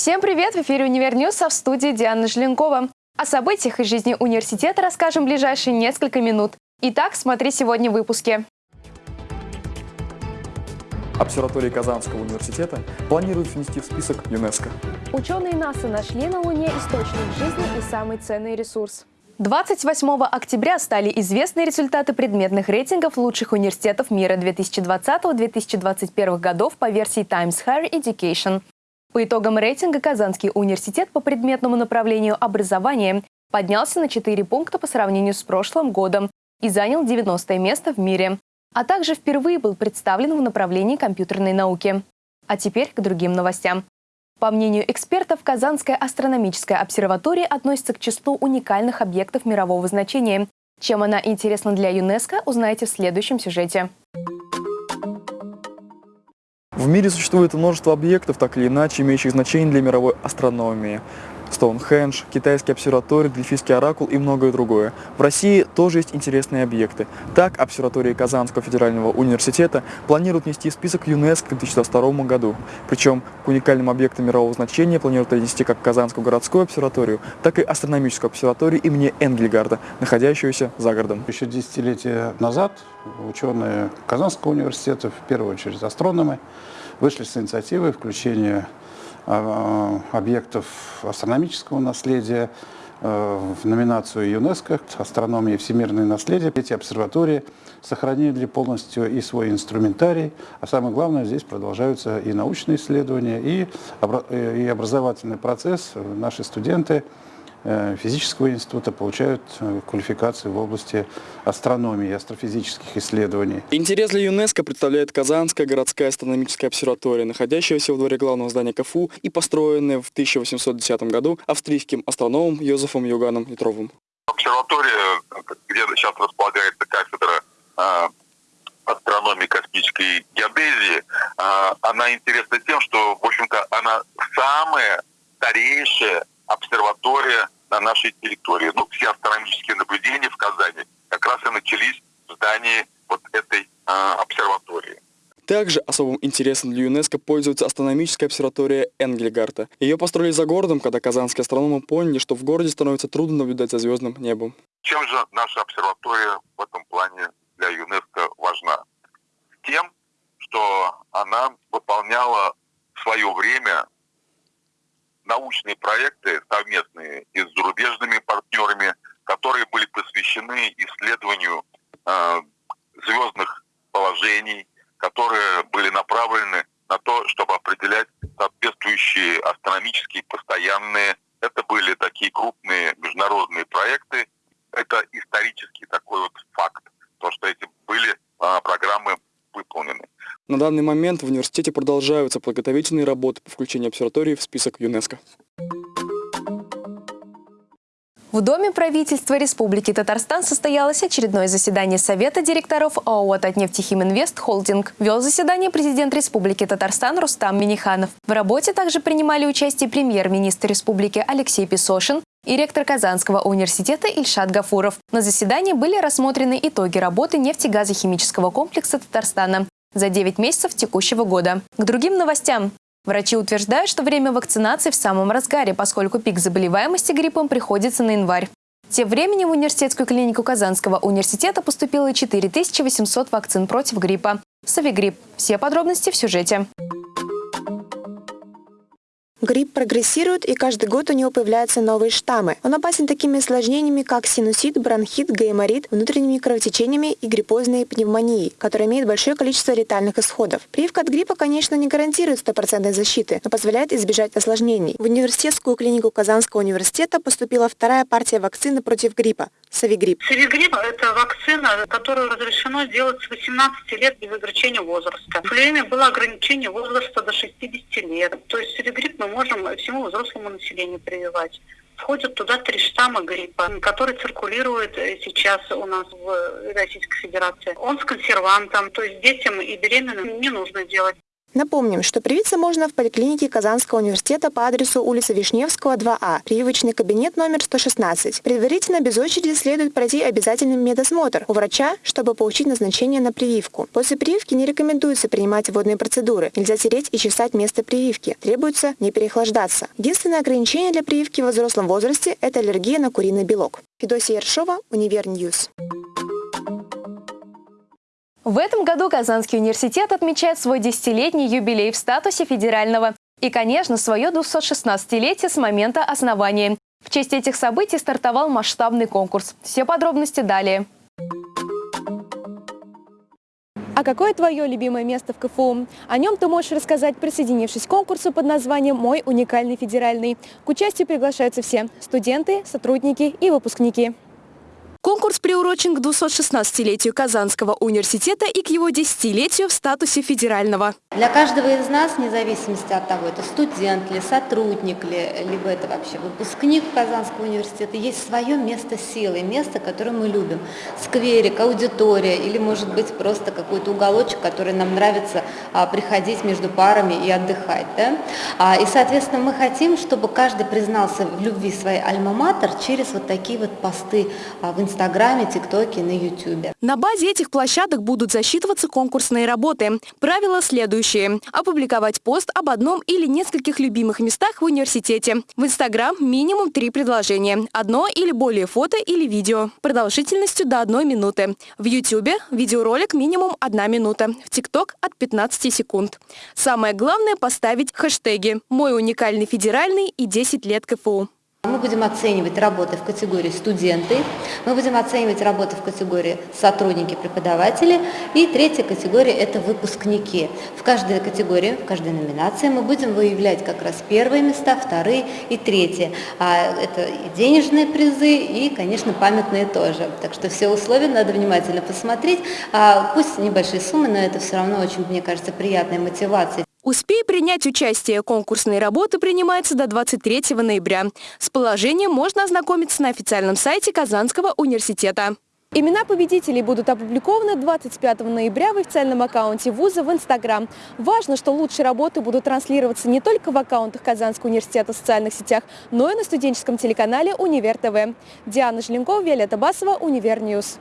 Всем привет! В эфире «Универ а в студии Диана Желенкова. О событиях из жизни университета расскажем в ближайшие несколько минут. Итак, смотри сегодня в выпуске. Обсерватория Казанского университета планирует внести в список ЮНЕСКО. Ученые НАСА нашли на Луне источник жизни и самый ценный ресурс. 28 октября стали известны результаты предметных рейтингов лучших университетов мира 2020-2021 годов по версии Times Higher Education. По итогам рейтинга Казанский университет по предметному направлению образования поднялся на 4 пункта по сравнению с прошлым годом и занял 90 место в мире, а также впервые был представлен в направлении компьютерной науки. А теперь к другим новостям. По мнению экспертов, Казанская астрономическая обсерватория относится к числу уникальных объектов мирового значения. Чем она интересна для ЮНЕСКО, узнаете в следующем сюжете. В мире существует множество объектов, так или иначе имеющих значение для мировой астрономии. Стоунхендж, китайский обсерваторий, Дельфийский оракул и многое другое. В России тоже есть интересные объекты. Так, обсерватория Казанского федерального университета планирует внести в список ЮНЕСКО к 2022 году. Причем к уникальным объектам мирового значения планируют отнести как Казанскую городскую обсерваторию, так и астрономическую обсерваторию имени Энгельгарда, находящуюся за городом. Еще десятилетия назад ученые Казанского университета, в первую очередь астрономы, вышли с инициативой включения объектов астрономического наследия э, в номинацию ЮНЕСКО «Астрономия и всемирное наследие». Эти обсерватории сохранили полностью и свой инструментарий, а самое главное, здесь продолжаются и научные исследования, и образовательный процесс. Наши студенты – Э, физического института получают э, квалификацию в области астрономии и астрофизических исследований. Интерес для ЮНЕСКО представляет Казанская городская астрономическая обсерватория, находящаяся во дворе главного здания КФУ и построенная в 1810 году австрийским астрономом Йозефом Юганом Литровым. Обсерватория, где сейчас располагается кафедра э, астрономии космической геодезии, она интересна тем, что, в общем-то, она самая старейшая обсерватория на нашей территории. Ну, все астрономические наблюдения в Казани как раз и начались в здании вот этой э, обсерватории. Также особым интересом для ЮНЕСКО пользуется астрономическая обсерватория Энгельгарта. Ее построили за городом, когда казанские астрономы поняли, что в городе становится трудно наблюдать за звездным небом. Чем же наша обсерватория в этом плане для ЮНЕСКО важна? Тем, что она выполняла в свое время научные проекты совместные и с зарубежными партнерами, которые были посвящены исследованию э, звездных положений, которые были направлены на то, чтобы определять соответствующие астрономические постоянные. Это были такие крупные международные проекты. Это исторический такой вот факт, то, что эти были э, программы. На данный момент в университете продолжаются подготовительные работы по включению обсерватории в список ЮНЕСКО. В Доме правительства Республики Татарстан состоялось очередное заседание Совета директоров ООО «Татнефтехиминвест Холдинг». Вел заседание президент Республики Татарстан Рустам Миниханов. В работе также принимали участие премьер-министр Республики Алексей Песошин и ректор Казанского университета Ильшат Гафуров. На заседании были рассмотрены итоги работы нефтегазохимического комплекса Татарстана за 9 месяцев текущего года. К другим новостям. Врачи утверждают, что время вакцинации в самом разгаре, поскольку пик заболеваемости гриппом приходится на январь. Тем временем в университетскую клинику Казанского университета поступило 4800 вакцин против гриппа. Савигрипп. Все подробности в сюжете. Грипп прогрессирует, и каждый год у него появляются новые штаммы. Он опасен такими осложнениями, как синусит, бронхит, гайморит, внутренними кровотечениями и гриппозной пневмонией, которые имеют большое количество летальных исходов. Прививка от гриппа, конечно, не гарантирует стопроцентной защиты, но позволяет избежать осложнений. В университетскую клинику Казанского университета поступила вторая партия вакцины против гриппа – Савигрипп. Савигрипп – это вакцина, которую разрешено сделать с 18 лет без ограничения возраста. В время было ограничение возраста до 60 лет. То есть Савигрипп мы можем всему взрослому населению прививать. Входят туда три штамма гриппа, который циркулирует сейчас у нас в Российской Федерации. Он с консервантом, то есть детям и беременным не нужно делать. Напомним, что привиться можно в поликлинике Казанского университета по адресу улица Вишневского, 2А, прививочный кабинет номер 116. Предварительно без очереди следует пройти обязательный медосмотр у врача, чтобы получить назначение на прививку. После прививки не рекомендуется принимать водные процедуры. Нельзя тереть и чесать место прививки. Требуется не переохлаждаться. Единственное ограничение для прививки во взрослом возрасте – это аллергия на куриный белок. Федосия Ершова, Универньюз. В этом году Казанский университет отмечает свой десятилетний юбилей в статусе федерального и, конечно, свое 216-летие с момента основания. В честь этих событий стартовал масштабный конкурс. Все подробности далее. А какое твое любимое место в КФУ? О нем ты можешь рассказать, присоединившись к конкурсу под названием «Мой уникальный федеральный». К участию приглашаются все – студенты, сотрудники и выпускники. Конкурс приурочен к 216-летию Казанского университета и к его десятилетию в статусе федерального. Для каждого из нас, вне зависимости от того, это студент ли, сотрудник ли, либо это вообще выпускник Казанского университета, есть свое место силы, место, которое мы любим. Скверик, аудитория или, может быть, просто какой-то уголочек, который нам нравится а, приходить между парами и отдыхать. Да? А, и, соответственно, мы хотим, чтобы каждый признался в любви своей альма-матер через вот такие вот посты а, в Инстаграме, ТикТоке, на Ютубе. На базе этих площадок будут засчитываться конкурсные работы. Правила следующие. Опубликовать пост об одном или нескольких любимых местах в университете. В Инстаграм минимум три предложения. Одно или более фото или видео. Продолжительностью до одной минуты. В Ютубе видеоролик минимум одна минута. В ТикТок от 15 секунд. Самое главное поставить хэштеги «Мой уникальный федеральный» и «10 лет КФУ». Мы будем оценивать работы в категории студенты, мы будем оценивать работы в категории сотрудники, преподаватели, и третья категория – это выпускники. В каждой категории, в каждой номинации мы будем выявлять как раз первые места, вторые и третьи. А это и денежные призы, и, конечно, памятные тоже. Так что все условия надо внимательно посмотреть. А пусть небольшие суммы, но это все равно очень, мне кажется, приятная мотивация. Успей принять участие. Конкурсные работы принимаются до 23 ноября. С положением можно ознакомиться на официальном сайте Казанского университета. Имена победителей будут опубликованы 25 ноября в официальном аккаунте вуза в Инстаграм. Важно, что лучшие работы будут транслироваться не только в аккаунтах Казанского университета в социальных сетях, но и на студенческом телеканале «Универ ТВ». Диана Желенкова, Виолетта Басова, Универньюз.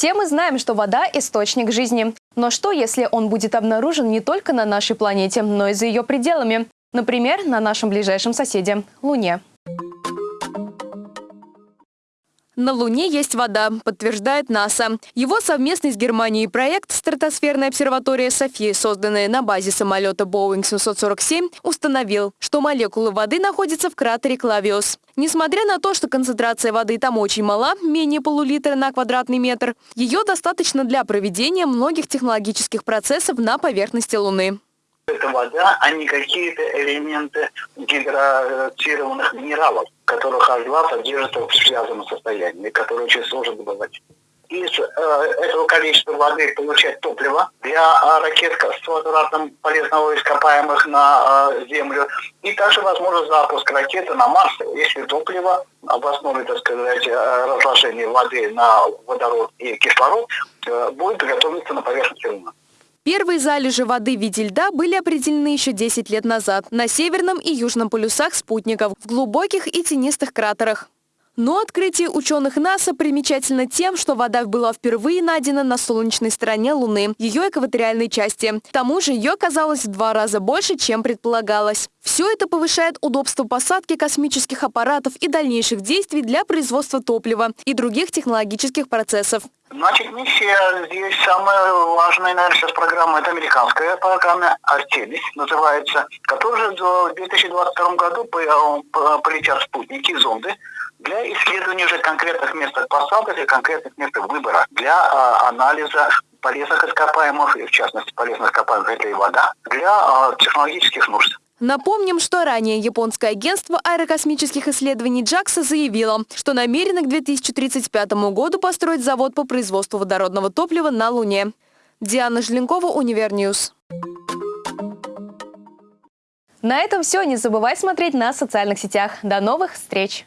Все мы знаем, что вода – источник жизни. Но что, если он будет обнаружен не только на нашей планете, но и за ее пределами? Например, на нашем ближайшем соседе – Луне. На Луне есть вода, подтверждает НАСА. Его совместный с Германией проект «Стратосферная обсерватория Софии», созданная на базе самолета Boeing 747, установил, что молекулы воды находятся в кратере Клавиус. Несмотря на то, что концентрация воды там очень мала, менее полулитра на квадратный метр, ее достаточно для проведения многих технологических процессов на поверхности Луны это вода, а не какие-то элементы гидратированных минералов, которых H2 содержит в связанном состоянии, которые очень сложно добывать. Из э, этого количества воды получать топливо для э, ракет с возвратом полезного ископаемых на э, Землю. И также возможно запуск ракеты на Марс, если топливо в основе, так сказать, э, разложения воды на водород и кислород э, будет готовиться на поверхности Луны. Первые залежи воды в виде льда были определены еще 10 лет назад на северном и южном полюсах спутников, в глубоких и тенистых кратерах. Но открытие ученых НАСА примечательно тем, что вода была впервые найдена на солнечной стороне Луны, ее экваториальной части. К тому же ее оказалось в два раза больше, чем предполагалось. Все это повышает удобство посадки космических аппаратов и дальнейших действий для производства топлива и других технологических процессов. Значит, миссия здесь самая важная, наверное, сейчас программа, это американская программа «Артемис» называется, которая в 2022 году полетят спутники, зонды, для исследования уже конкретных мест посадок и конкретных мест выбора для а, анализа полезных ископаемых, в частности полезных ископаемых это и вода, для а, технологических нужд. Напомним, что ранее японское агентство аэрокосмических исследований JAXA заявило, что намерено к 2035 году построить завод по производству водородного топлива на Луне. Диана Желенкова, Универньюз. На этом все. Не забывай смотреть нас в социальных сетях. До новых встреч!